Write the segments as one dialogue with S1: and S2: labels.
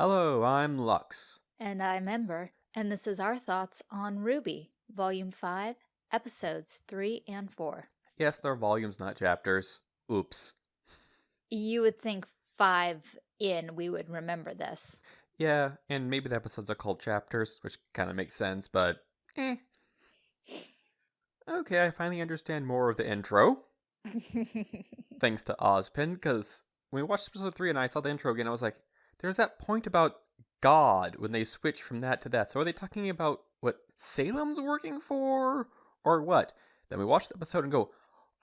S1: Hello, I'm Lux.
S2: And I'm Ember, and this is our thoughts on RWBY, Volume 5, Episodes 3 and 4.
S1: Yes, they're volumes, not chapters. Oops.
S2: You would think 5 in we would remember this.
S1: Yeah, and maybe the episodes are called chapters, which kind of makes sense, but eh. Okay, I finally understand more of the intro, thanks to Ozpin, because when we watched episode 3 and I saw the intro again, I was like, there's that point about God when they switch from that to that. So are they talking about what Salem's working for? Or what? Then we watch the episode and go,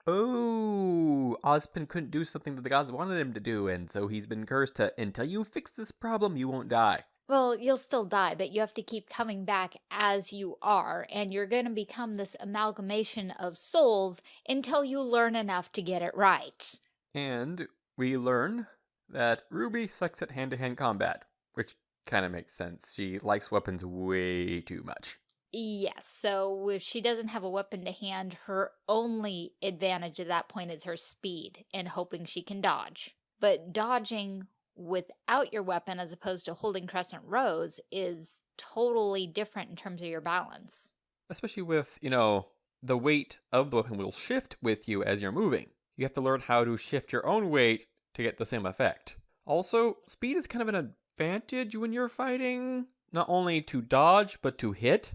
S1: oh, Ozpin couldn't do something that the gods wanted him to do, and so he's been cursed to, until you fix this problem, you won't die.
S2: Well, you'll still die, but you have to keep coming back as you are, and you're going to become this amalgamation of souls until you learn enough to get it right.
S1: And we learn that Ruby sucks at hand-to-hand -hand combat, which kind of makes sense. She likes weapons way too much.
S2: Yes, so if she doesn't have a weapon to hand, her only advantage at that point is her speed and hoping she can dodge. But dodging without your weapon as opposed to holding Crescent Rose is totally different in terms of your balance.
S1: Especially with, you know, the weight of the weapon will shift with you as you're moving. You have to learn how to shift your own weight to get the same effect. Also, speed is kind of an advantage when you're fighting, not only to dodge, but to hit.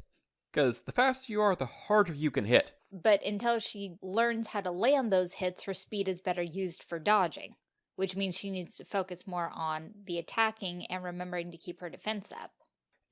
S1: Because the faster you are, the harder you can hit.
S2: But until she learns how to land those hits, her speed is better used for dodging which means she needs to focus more on the attacking and remembering to keep her defense up.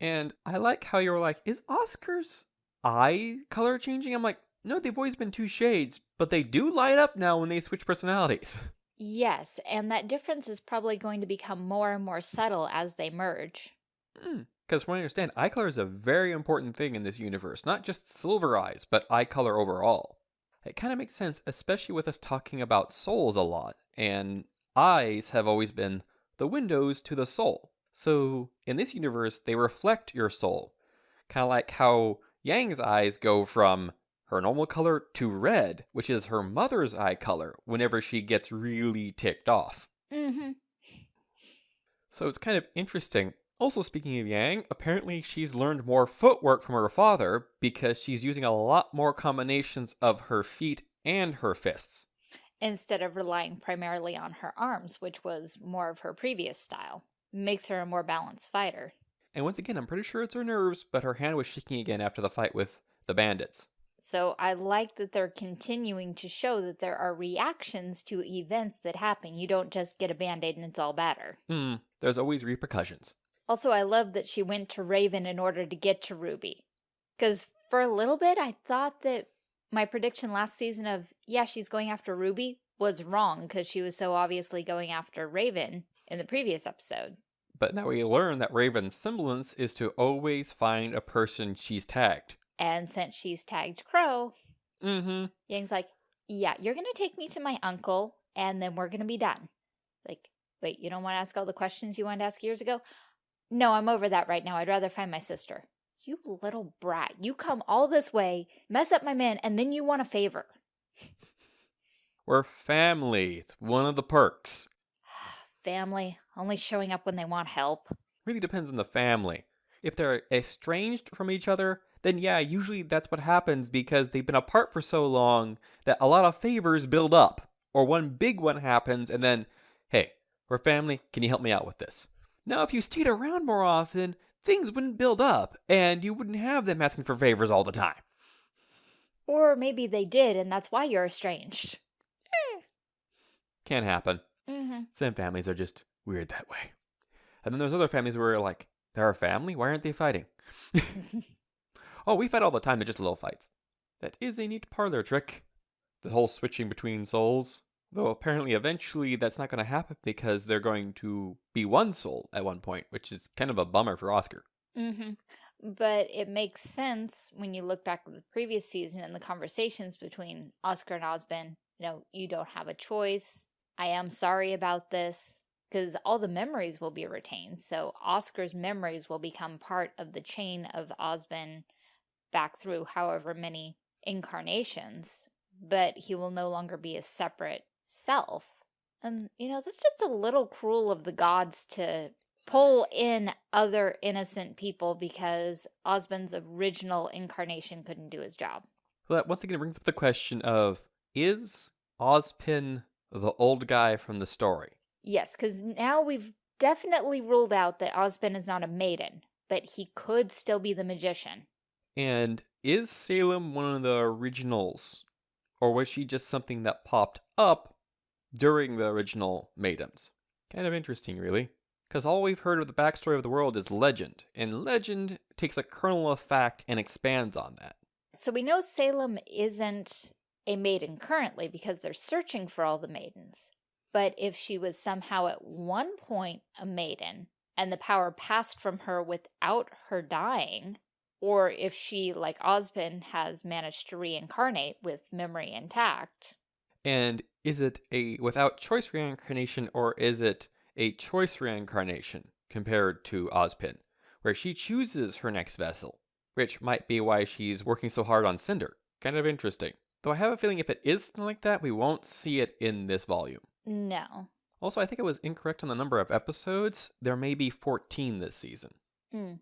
S1: And I like how you were like, is Oscar's eye color changing? I'm like, no, they've always been two shades, but they do light up now when they switch personalities.
S2: Yes, and that difference is probably going to become more and more subtle as they merge.
S1: Mm, because from what I understand, eye color is a very important thing in this universe. Not just silver eyes, but eye color overall. It kind of makes sense, especially with us talking about souls a lot. And eyes have always been the windows to the soul. So in this universe, they reflect your soul. Kind of like how Yang's eyes go from her normal color to red, which is her mother's eye color whenever she gets really ticked off.
S2: Mm-hmm.
S1: So it's kind of interesting. Also, speaking of Yang, apparently she's learned more footwork from her father because she's using a lot more combinations of her feet and her fists
S2: instead of relying primarily on her arms, which was more of her previous style. Makes her a more balanced fighter.
S1: And once again, I'm pretty sure it's her nerves, but her hand was shaking again after the fight with the bandits.
S2: So I like that they're continuing to show that there are reactions to events that happen. You don't just get a band-aid and it's all better.
S1: Hmm, there's always repercussions.
S2: Also, I love that she went to Raven in order to get to Ruby. Because for a little bit, I thought that my prediction last season of, yeah, she's going after Ruby was wrong because she was so obviously going after Raven in the previous episode.
S1: But now we learn that Raven's semblance is to always find a person she's tagged.
S2: And since she's tagged Crow,
S1: mm-hmm.
S2: Yang's like, yeah, you're going to take me to my uncle and then we're going to be done. Like, wait, you don't want to ask all the questions you wanted to ask years ago? No, I'm over that right now. I'd rather find my sister. You little brat. You come all this way, mess up my man, and then you want a favor.
S1: We're family. It's one of the perks.
S2: family. Only showing up when they want help.
S1: Really depends on the family. If they're estranged from each other, then yeah, usually that's what happens because they've been apart for so long that a lot of favors build up. Or one big one happens and then, hey, we're family, can you help me out with this? Now, if you stayed around more often, things wouldn't build up and you wouldn't have them asking for favors all the time.
S2: Or maybe they did and that's why you're estranged.
S1: Eh. Can't happen.
S2: Mm -hmm.
S1: Some families are just weird that way. And then there's other families where like, they're a family? Why aren't they fighting? oh, we fight all the time. They're just little fights. That is a neat parlor trick. The whole switching between souls. Though apparently eventually that's not going to happen because they're going to be one soul at one point, which is kind of a bummer for Oscar.
S2: Mm-hmm. But it makes sense when you look back at the previous season and the conversations between Oscar and Ozpin. You know, you don't have a choice. I am sorry about this because all the memories will be retained. So Oscar's memories will become part of the chain of Ozpin back through however many incarnations, but he will no longer be a separate self. And, you know, that's just a little cruel of the gods to pull in other innocent people because Osmond's original incarnation couldn't do his job.
S1: Well, that once again brings up the question of is Ozpin the old guy from the story?
S2: Yes, because now we've definitely ruled out that Ozpin is not a maiden, but he could still be the magician.
S1: And is Salem one of the originals? Or was she just something that popped up during the original Maidens? Kind of interesting, really. Because all we've heard of the backstory of the world is legend, and legend takes a kernel of fact and expands on that.
S2: So we know Salem isn't a maiden currently because they're searching for all the maidens. But if she was somehow at one point a maiden and the power passed from her without her dying, or if she, like Ozpin, has managed to reincarnate with memory intact.
S1: And is it a without choice reincarnation or is it a choice reincarnation compared to Ozpin, where she chooses her next vessel, which might be why she's working so hard on Cinder. Kind of interesting. Though I have a feeling if it is something like that, we won't see it in this volume.
S2: No.
S1: Also, I think I was incorrect on the number of episodes. There may be 14 this season.
S2: Mm.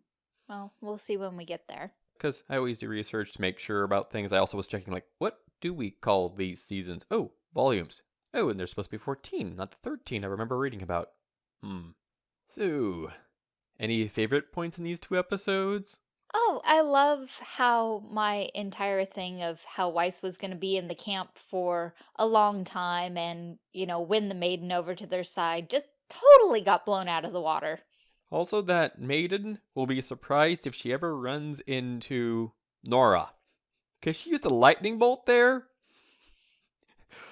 S2: Well, we'll see when we get there.
S1: Because I always do research to make sure about things. I also was checking, like, what do we call these seasons? Oh, volumes. Oh, and there's supposed to be 14, not the 13 I remember reading about. Hmm. So, any favorite points in these two episodes?
S2: Oh, I love how my entire thing of how Weiss was going to be in the camp for a long time and, you know, win the maiden over to their side just totally got blown out of the water.
S1: Also, that maiden will be surprised if she ever runs into Nora. Because she used a lightning bolt there.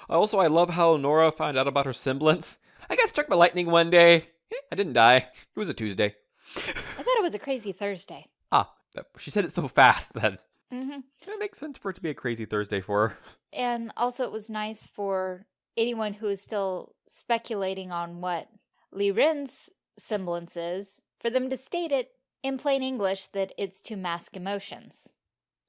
S1: Also, I love how Nora found out about her semblance. I got struck by lightning one day. Eh, I didn't die. It was a Tuesday.
S2: I thought it was a crazy Thursday.
S1: Ah, she said it so fast then.
S2: mm -hmm.
S1: it makes sense for it to be a crazy Thursday for her.
S2: And also, it was nice for anyone who is still speculating on what Lie Ren's semblance is, for them to state it in plain English that it's to mask emotions.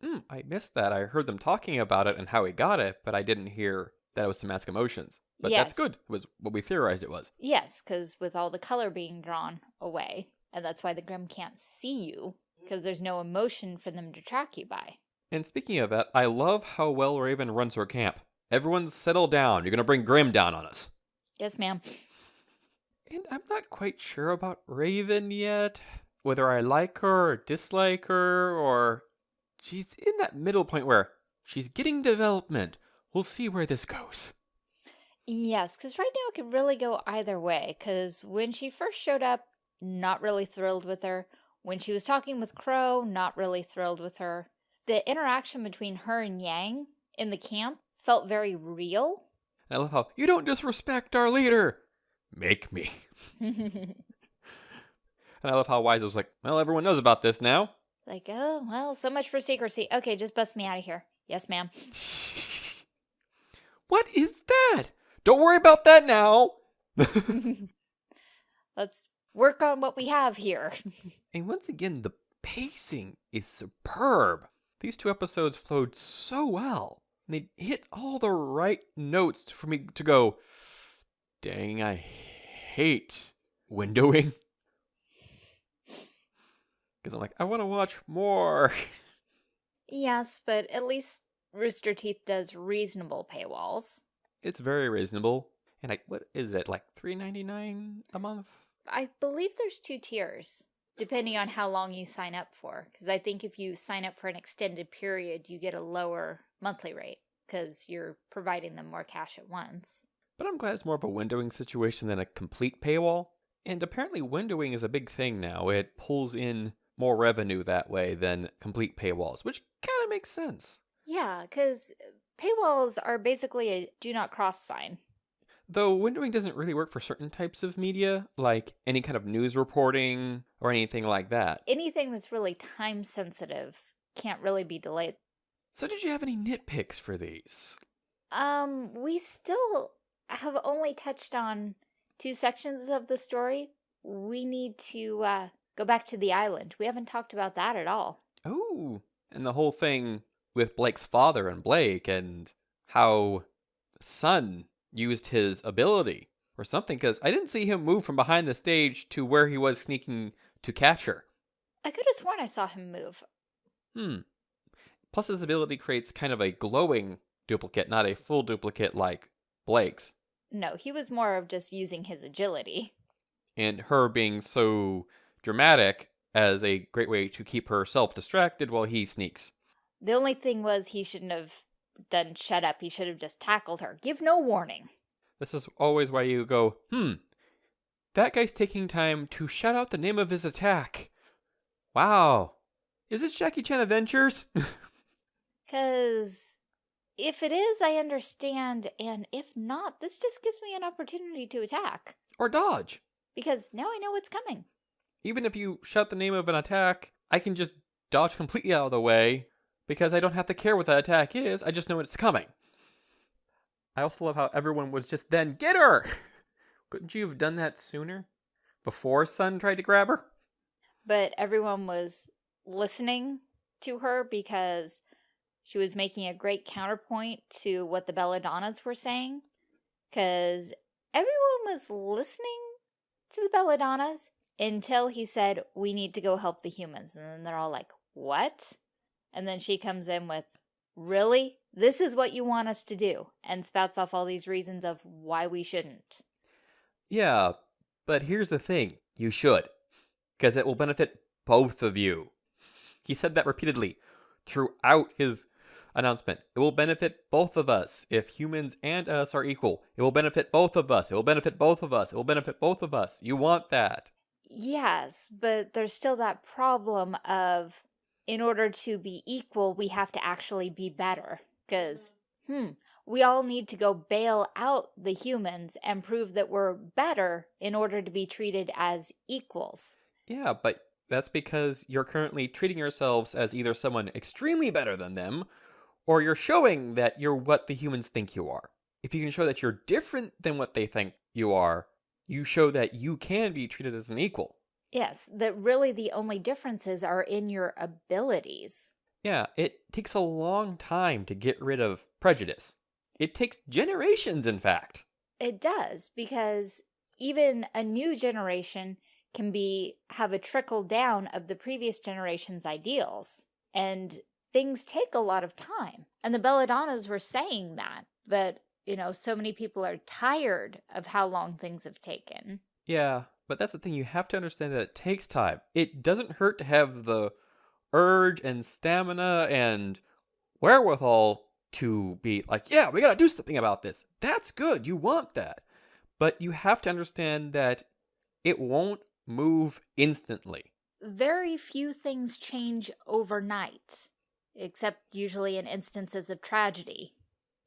S1: Mm, I missed that. I heard them talking about it and how he got it, but I didn't hear that it was to mask emotions. But
S2: yes.
S1: that's good. It was what we theorized it was.
S2: Yes, because with all the color being drawn away, and that's why the Grimm can't see you, because there's no emotion for them to track you by.
S1: And speaking of that, I love how well Raven runs her camp. Everyone settle down. You're going to bring Grimm down on us.
S2: Yes, ma'am.
S1: And I'm not quite sure about Raven yet. Whether I like her or dislike her, or she's in that middle point where she's getting development. We'll see where this goes.
S2: Yes, because right now it could really go either way. Because when she first showed up, not really thrilled with her. When she was talking with Crow, not really thrilled with her. The interaction between her and Yang in the camp felt very real.
S1: I love how, you don't disrespect our leader. Make me. and I love how Weiss was like, well, everyone knows about this now.
S2: Like, oh, well, so much for secrecy. Okay, just bust me out of here. Yes, ma'am.
S1: what is that? Don't worry about that now.
S2: Let's work on what we have here.
S1: and once again, the pacing is superb. These two episodes flowed so well. And they hit all the right notes for me to go, dang, I hate windowing. Because I'm like, I want to watch more.
S2: Yes, but at least Rooster Teeth does reasonable paywalls.
S1: It's very reasonable. And I, what is it, like three ninety nine a month?
S2: I believe there's two tiers, depending on how long you sign up for. Because I think if you sign up for an extended period, you get a lower monthly rate because you're providing them more cash at once.
S1: But I'm glad it's more of a windowing situation than a complete paywall. And apparently windowing is a big thing now. It pulls in more revenue that way than complete paywalls, which kind of makes sense.
S2: Yeah, because paywalls are basically a do not cross sign.
S1: Though windowing doesn't really work for certain types of media, like any kind of news reporting or anything like that.
S2: Anything that's really time sensitive can't really be delayed.
S1: So did you have any nitpicks for these?
S2: Um, we still have only touched on two sections of the story. We need to uh, go back to the island. We haven't talked about that at all.
S1: Oh, and the whole thing with Blake's father and Blake and how Sun used his ability or something, because I didn't see him move from behind the stage to where he was sneaking to catch her.
S2: I could have sworn I saw him move.
S1: Hmm. Plus, his ability creates kind of a glowing duplicate, not a full duplicate like Blake's.
S2: No, he was more of just using his agility.
S1: And her being so dramatic as a great way to keep herself distracted while he sneaks.
S2: The only thing was he shouldn't have done shut up. He should have just tackled her. Give no warning.
S1: This is always why you go, hmm, that guy's taking time to shout out the name of his attack. Wow. Is this Jackie Chan Adventures?
S2: Because if it is, I understand. And if not, this just gives me an opportunity to attack.
S1: or dodge?
S2: Because now I know what's coming.
S1: Even if you shout the name of an attack, I can just dodge completely out of the way because I don't have to care what that attack is. I just know it's coming. I also love how everyone was just then, get her! Couldn't you have done that sooner? Before Sun tried to grab her?
S2: But everyone was listening to her because she was making a great counterpoint to what the Belladonnas were saying. Because everyone was listening to the Belladonnas until he said, we need to go help the humans. And then they're all like, what? And then she comes in with, really? This is what you want us to do? And spouts off all these reasons of why we shouldn't.
S1: Yeah, but here's the thing you should, because it will benefit both of you. He said that repeatedly throughout his announcement. It will benefit both of us if humans and us are equal. It will benefit both of us. It will benefit both of us. It will benefit both of us. You want that.
S2: Yes, but there's still that problem of in order to be equal, we have to actually be better. Because, hmm, we all need to go bail out the humans and prove that we're better in order to be treated as equals.
S1: Yeah, but that's because you're currently treating yourselves as either someone extremely better than them, or you're showing that you're what the humans think you are. If you can show that you're different than what they think you are, you show that you can be treated as an equal.
S2: Yes, that really the only differences are in your abilities.
S1: Yeah, it takes a long time to get rid of prejudice. It takes generations, in fact.
S2: It does, because even a new generation can be have a trickle down of the previous generation's ideals. And things take a lot of time. And the Belladonnas were saying that, but you know, so many people are tired of how long things have taken.
S1: Yeah, but that's the thing. You have to understand that it takes time. It doesn't hurt to have the urge and stamina and wherewithal to be like, yeah, we got to do something about this. That's good. You want that. But you have to understand that it won't move instantly.
S2: Very few things change overnight, except usually in instances of tragedy.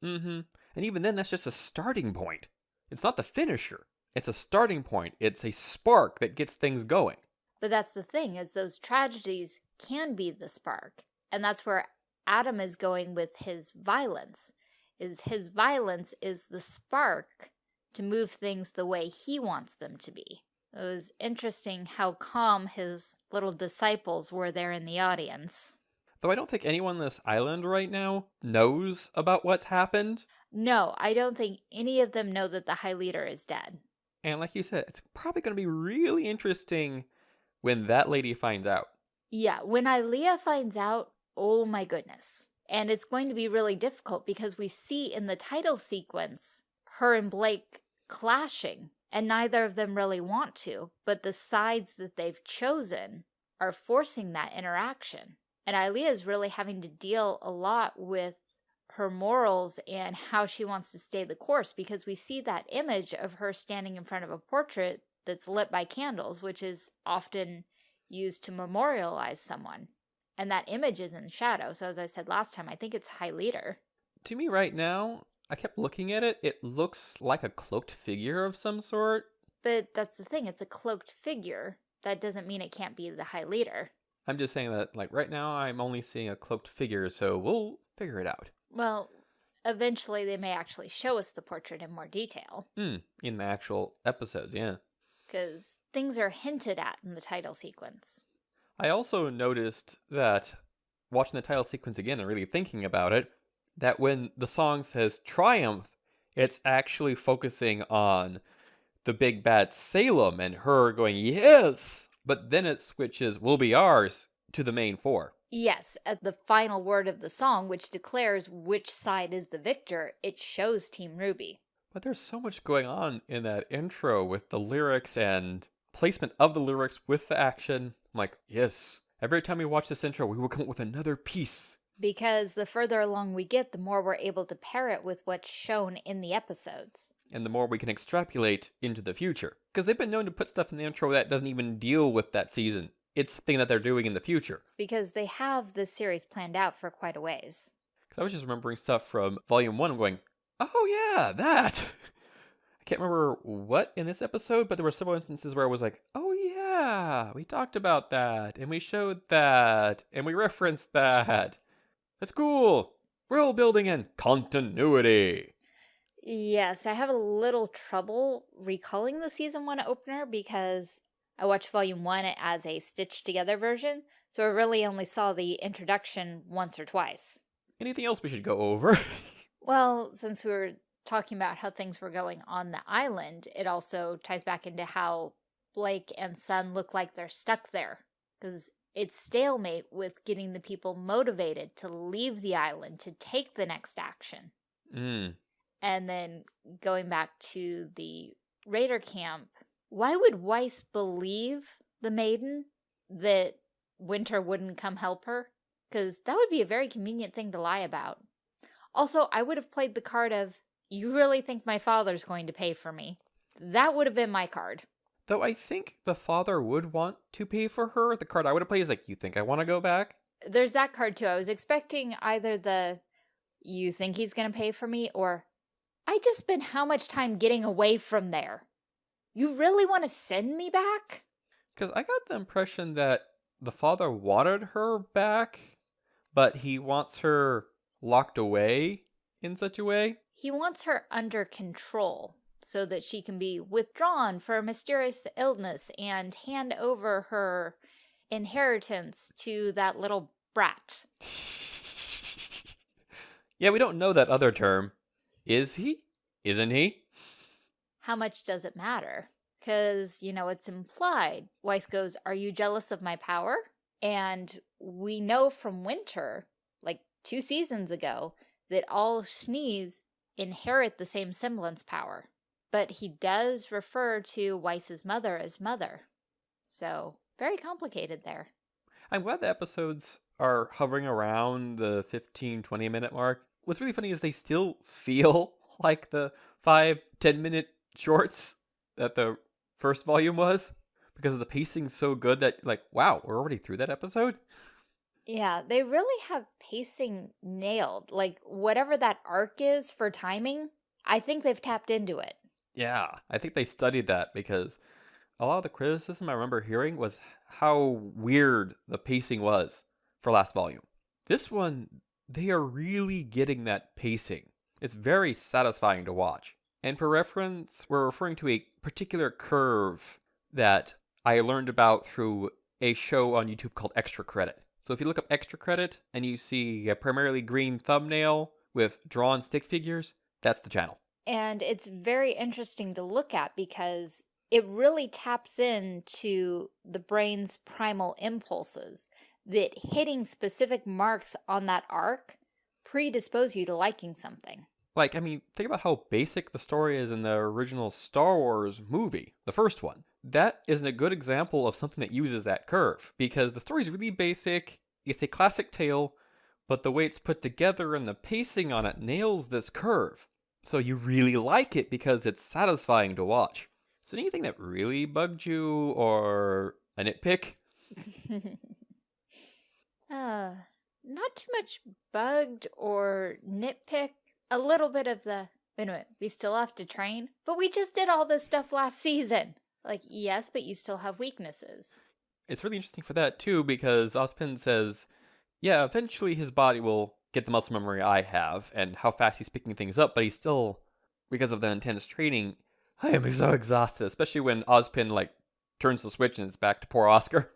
S1: Mm-hmm. And even then, that's just a starting point. It's not the finisher. It's a starting point. It's a spark that gets things going.
S2: But that's the thing, is those tragedies can be the spark. And that's where Adam is going with his violence, is his violence is the spark to move things the way he wants them to be. It was interesting how calm his little disciples were there in the audience.
S1: Though I don't think anyone on this island right now knows about what's happened.
S2: No, I don't think any of them know that the High Leader is dead.
S1: And like you said, it's probably going to be really interesting when that lady finds out.
S2: Yeah, when Ilia finds out, oh my goodness. And it's going to be really difficult because we see in the title sequence her and Blake clashing, and neither of them really want to, but the sides that they've chosen are forcing that interaction. And Ilia is really having to deal a lot with her morals and how she wants to stay the course because we see that image of her standing in front of a portrait that's lit by candles, which is often used to memorialize someone. And that image is in shadow. So as I said last time, I think it's High Leader.
S1: To me right now, I kept looking at it. It looks like a cloaked figure of some sort.
S2: But that's the thing, it's a cloaked figure. That doesn't mean it can't be the High Leader.
S1: I'm just saying that, like, right now I'm only seeing a cloaked figure, so we'll figure it out.
S2: Well, eventually they may actually show us the portrait in more detail.
S1: Hmm, in the actual episodes, yeah.
S2: Because things are hinted at in the title sequence.
S1: I also noticed that, watching the title sequence again and really thinking about it, that when the song says triumph, it's actually focusing on the big bad Salem and her going, yes! But then it switches, will be ours, to the main four.
S2: Yes, at the final word of the song, which declares which side is the victor, it shows Team Ruby.
S1: But there's so much going on in that intro with the lyrics and placement of the lyrics with the action. I'm like, yes. Every time we watch this intro, we will come up with another piece.
S2: Because the further along we get, the more we're able to pair it with what's shown in the episodes.
S1: And the more we can extrapolate into the future. Because they've been known to put stuff in the intro that doesn't even deal with that season. It's the thing that they're doing in the future.
S2: Because they have this series planned out for quite a ways.
S1: Because I was just remembering stuff from Volume 1. I'm going, oh yeah, that. I can't remember what in this episode, but there were several instances where I was like, oh yeah, we talked about that, and we showed that, and we referenced that. That's cool. World building and continuity.
S2: Yes, I have a little trouble recalling the season one opener because I watched volume one as a stitched together version, so I really only saw the introduction once or twice.
S1: Anything else we should go over?
S2: well, since we were talking about how things were going on the island, it also ties back into how Blake and Sun look like they're stuck there. Because it's stalemate with getting the people motivated to leave the island to take the next action.
S1: Mm.
S2: And then going back to the Raider camp, why would Weiss believe the maiden that Winter wouldn't come help her? Because that would be a very convenient thing to lie about. Also, I would have played the card of, you really think my father's going to pay for me? That would have been my card.
S1: Though I think the father would want to pay for her. The card I would have played is like, you think I want to go back?
S2: There's that card too. I was expecting either the, you think he's going to pay for me, or I just spent how much time getting away from there. You really want to send me back?
S1: Because I got the impression that the father wanted her back, but he wants her locked away in such a way.
S2: He wants her under control so that she can be withdrawn for a mysterious illness and hand over her inheritance to that little brat.
S1: yeah, we don't know that other term. Is he? Isn't he?
S2: How much does it matter? Because, you know, it's implied. Weiss goes, Are you jealous of my power? And we know from Winter, like two seasons ago, that all Schnees inherit the same semblance power but he does refer to Weiss's mother as mother. So, very complicated there.
S1: I'm glad the episodes are hovering around the 15, 20 minute mark. What's really funny is they still feel like the five, 10 minute shorts that the first volume was because of the pacing's so good that, like, wow, we're already through that episode?
S2: Yeah, they really have pacing nailed. Like, whatever that arc is for timing, I think they've tapped into it.
S1: Yeah, I think they studied that because a lot of the criticism I remember hearing was how weird the pacing was for last volume. This one, they are really getting that pacing. It's very satisfying to watch. And for reference, we're referring to a particular curve that I learned about through a show on YouTube called Extra Credit. So if you look up Extra Credit and you see a primarily green thumbnail with drawn stick figures, that's the channel.
S2: And it's very interesting to look at because it really taps into the brain's primal impulses that hitting specific marks on that arc predispose you to liking something.
S1: Like, I mean, think about how basic the story is in the original Star Wars movie, the first one. That isn't a good example of something that uses that curve because the story is really basic. It's a classic tale, but the way it's put together and the pacing on it nails this curve. So you really like it because it's satisfying to watch. So anything that really bugged you or a nitpick?
S2: uh, not too much bugged or nitpick. A little bit of the, wait a minute, we still have to train? But we just did all this stuff last season. Like, yes, but you still have weaknesses.
S1: It's really interesting for that too because Ozpin says, yeah, eventually his body will get the muscle memory I have and how fast he's picking things up, but he's still, because of the intense training, I am so exhausted, especially when Ozpin, like, turns the switch and it's back to poor Oscar.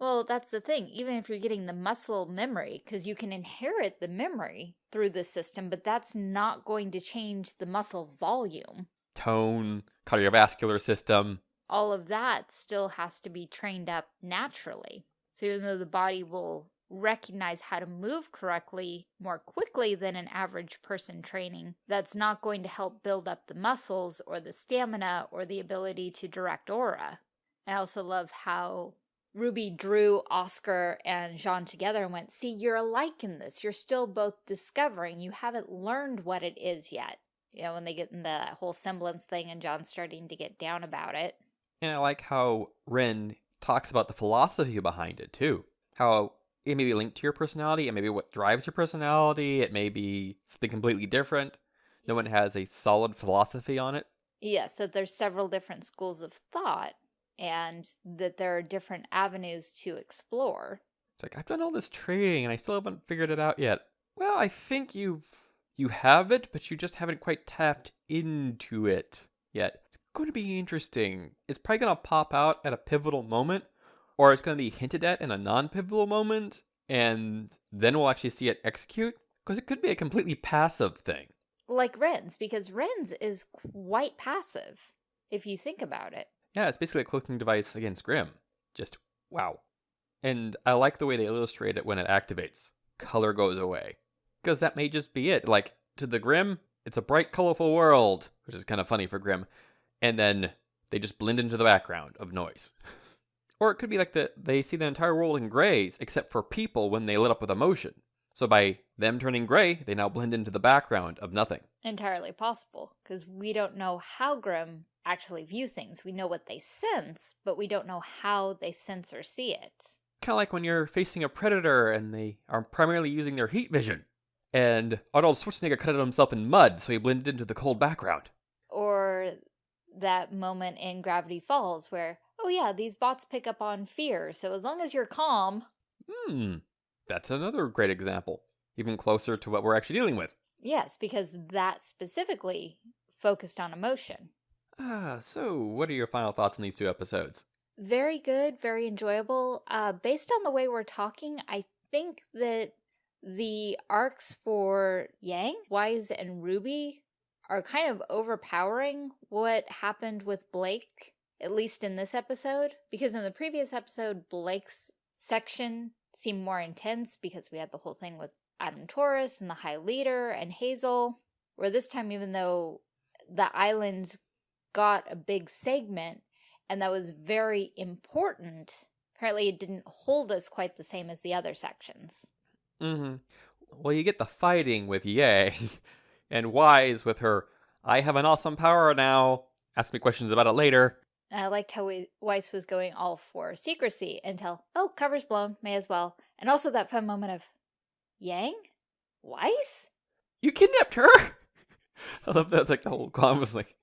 S2: Well, that's the thing. Even if you're getting the muscle memory, because you can inherit the memory through the system, but that's not going to change the muscle volume.
S1: tone, cardiovascular system.
S2: All of that still has to be trained up naturally. So even though the body will recognize how to move correctly more quickly than an average person training, that's not going to help build up the muscles or the stamina or the ability to direct aura. I also love how Ruby drew Oscar and Jaune together and went, see, you're alike in this. You're still both discovering. You haven't learned what it is yet. You know, when they get in the whole semblance thing and Jaune's starting to get down about it.
S1: And I like how Ren talks about the philosophy behind it too. How it may be linked to your personality, it may be what drives your personality, it may be something completely different. No one has a solid philosophy on it.
S2: Yes, that there's several different schools of thought and that there are different avenues to explore.
S1: It's like I've done all this training and I still haven't figured it out yet. Well, I think you've you have it, but you just haven't quite tapped into it yet. It's going to be interesting. It's probably going to pop out at a pivotal moment, or it's going to be hinted at in a non-pivotal moment, and then we'll actually see it execute, because it could be a completely passive thing.
S2: Like Ren's, because Ren's is quite passive, if you think about it.
S1: Yeah, it's basically a cloaking device against Grimm. Just wow. And I like the way they illustrate it when it activates. Color goes away. Because that may just be it. Like, to the Grimm, it's a bright, colorful world, which is kind of funny for Grimm. And then they just blend into the background of noise. or it could be like the, they see the entire world in grays, except for people when they lit up with emotion. So by them turning gray, they now blend into the background of nothing.
S2: Entirely possible, because we don't know how Grimm actually view things. We know what they sense, but we don't know how they sense or see it.
S1: Kind of like when you're facing a predator and they are primarily using their heat vision. And Arnold Schwarzenegger cut himself in mud, so he blended into the cold background.
S2: Or that moment in Gravity Falls where, oh yeah, these bots pick up on fear, so as long as you're calm.
S1: Hmm, that's another great example. Even closer to what we're actually dealing with.
S2: Yes, because that specifically focused on emotion.
S1: Ah, so what are your final thoughts on these two episodes?
S2: Very good, very enjoyable. Uh, based on the way we're talking, I think that the arcs for Yang, Weiss, and Ruby are kind of overpowering what happened with Blake, at least in this episode. Because in the previous episode, Blake's section seemed more intense because we had the whole thing with Adam Taurus and the High Leader and Hazel. Where this time, even though the island got a big segment and that was very important, apparently it didn't hold us quite the same as the other sections.
S1: Mm-hmm. Well, you get the fighting with Yang, and Weiss with her, I have an awesome power now, ask me questions about it later.
S2: I liked how we, Weiss was going all for secrecy until, oh, cover's blown, may as well. And also that fun moment of, Yang? Weiss?
S1: You kidnapped her? I love that. It's like the whole con was like,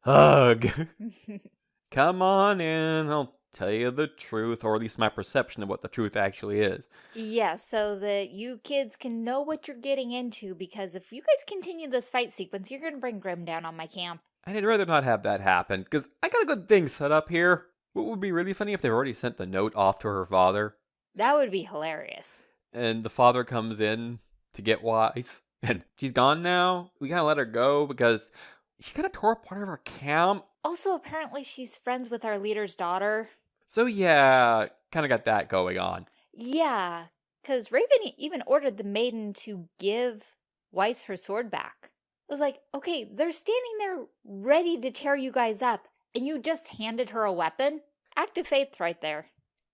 S1: hug. Come on in, I'll tell you the truth, or at least my perception of what the truth actually is.
S2: Yeah, so that you kids can know what you're getting into, because if you guys continue this fight sequence, you're going to bring Grimm down on my camp.
S1: I'd rather not have that happen, because I got a good thing set up here. What would be really funny if they've already sent the note off to her father?
S2: That would be hilarious.
S1: And the father comes in to get Weiss, and she's gone now. We gotta let her go because she kind of tore up part of our camp.
S2: Also, apparently she's friends with our leader's daughter.
S1: So yeah, kind of got that going on.
S2: Yeah, because Raven even ordered the maiden to give Weiss her sword back. It was like, okay, they're standing there ready to tear you guys up, and you just handed her a weapon? Act of faith right there.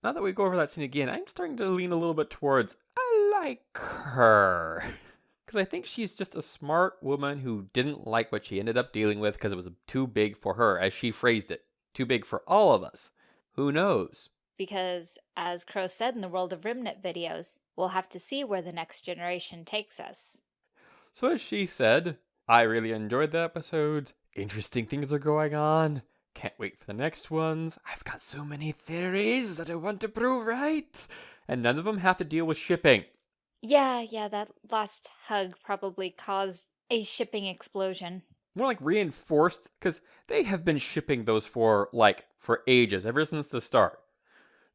S1: Now that we go over that scene again, I'm starting to lean a little bit towards, I like her. because I think she's just a smart woman who didn't like what she ended up dealing with because it was too big for her, as she phrased it. Too big for all of us. Who knows?
S2: Because, as Crow said in the World of Remnant videos, we'll have to see where the next generation takes us.
S1: So as she said, I really enjoyed the episodes. Interesting things are going on. Can't wait for the next ones. I've got so many theories that I want to prove right. And none of them have to deal with shipping.
S2: Yeah, yeah, that last hug probably caused a shipping explosion.
S1: More like reinforced, because they have been shipping those for, like, for ages, ever since the start.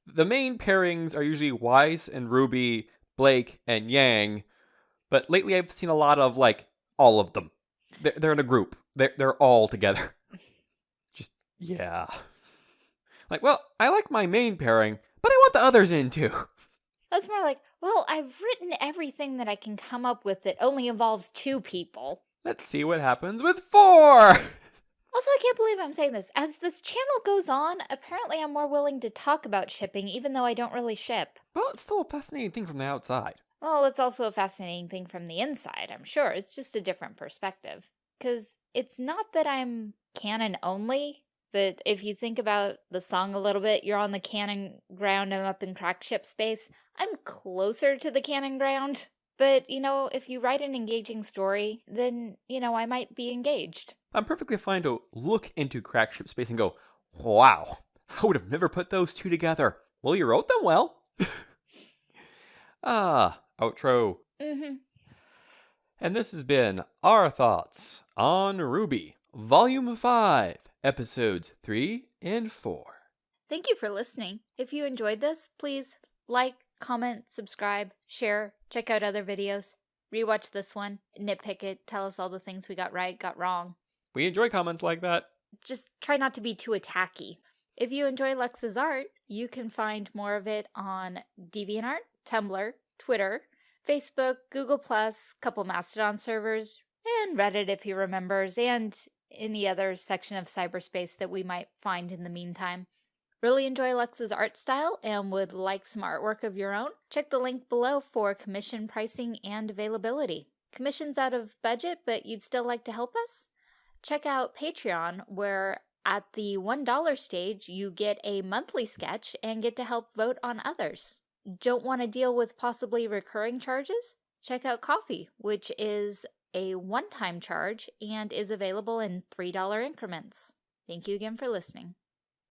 S1: The main pairings are usually Weiss and Ruby, Blake and Yang, but lately I've seen a lot of, like, all of them. They're, they're in a group. They're, they're all together. Just, yeah. Like, well, I like my main pairing, but I want the others in too.
S2: That's more like, well, I've written everything that I can come up with that only involves two people.
S1: Let's see what happens with four.
S2: Also, I can't believe I'm saying this. As this channel goes on, apparently I'm more willing to talk about shipping, even though I don't really ship.
S1: But it's still a fascinating thing from the outside.
S2: Well, it's also a fascinating thing from the inside, I'm sure. It's just a different perspective. Because it's not that I'm canon only, but if you think about the song a little bit, you're on the canon ground, I'm up in crack ship space. I'm closer to the canon ground. But, you know, if you write an engaging story, then, you know, I might be engaged.
S1: I'm perfectly fine to look into crack ship space and go, wow, I would have never put those two together. Well, you wrote them well. ah, outro.
S2: Mm-hmm.
S1: And this has been our thoughts on RWBY, Volume 5, Episodes 3 and 4.
S2: Thank you for listening. If you enjoyed this, please like, comment, subscribe, share, check out other videos, rewatch this one, nitpick it, tell us all the things we got right, got wrong.
S1: We enjoy comments like that.
S2: Just try not to be too attacky. If you enjoy Lux's art, you can find more of it on DeviantArt, Tumblr, Twitter, Facebook, Google+, couple Mastodon servers, and Reddit if he remembers, and any other section of cyberspace that we might find in the meantime. Really enjoy Lux's art style and would like some artwork of your own? Check the link below for commission pricing and availability. Commission's out of budget, but you'd still like to help us? Check out Patreon, where at the $1 stage, you get a monthly sketch and get to help vote on others. Don't want to deal with possibly recurring charges? Check out Ko-fi, which is a one-time charge and is available in $3 increments. Thank you again for listening.